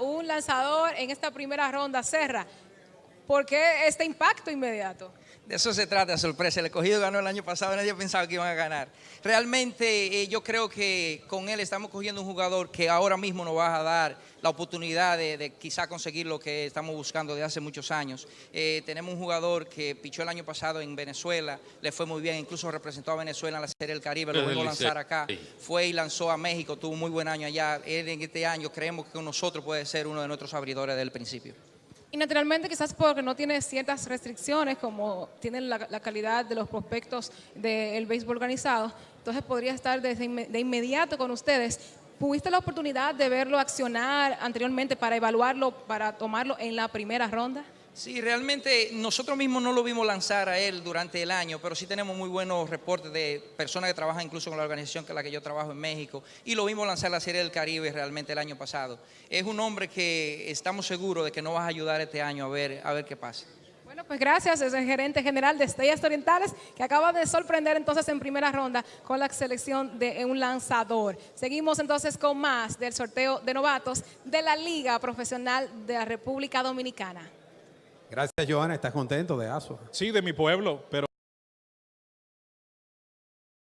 un lanzador en esta primera ronda, Serra. ¿Por qué este impacto inmediato? De eso se trata, sorpresa. El escogido ganó el año pasado, nadie pensaba que iban a ganar. Realmente eh, yo creo que con él estamos cogiendo un jugador que ahora mismo nos va a dar la oportunidad de, de quizá conseguir lo que estamos buscando desde hace muchos años. Eh, tenemos un jugador que pichó el año pasado en Venezuela, le fue muy bien, incluso representó a Venezuela en la Serie del Caribe, lo volvió a lanzar acá. Fue y lanzó a México, tuvo un muy buen año allá. Él en este año creemos que con nosotros puede ser uno de nuestros abridores del principio. Y naturalmente quizás porque no tiene ciertas restricciones como tienen la, calidad de los prospectos del béisbol organizado, entonces podría estar desde de inmediato con ustedes. ¿Tuviste la oportunidad de verlo accionar anteriormente para evaluarlo, para tomarlo en la primera ronda? Sí, realmente nosotros mismos no lo vimos lanzar a él durante el año, pero sí tenemos muy buenos reportes de personas que trabajan incluso con la organización con la que yo trabajo en México y lo vimos lanzar la Serie del Caribe realmente el año pasado. Es un hombre que estamos seguros de que nos va a ayudar este año a ver, a ver qué pasa. Bueno, pues gracias, es el gerente general de Estrellas Orientales que acaba de sorprender entonces en primera ronda con la selección de un lanzador. Seguimos entonces con más del sorteo de novatos de la Liga Profesional de la República Dominicana. Gracias, Joana. ¿Estás contento de ASO? Sí, de mi pueblo, pero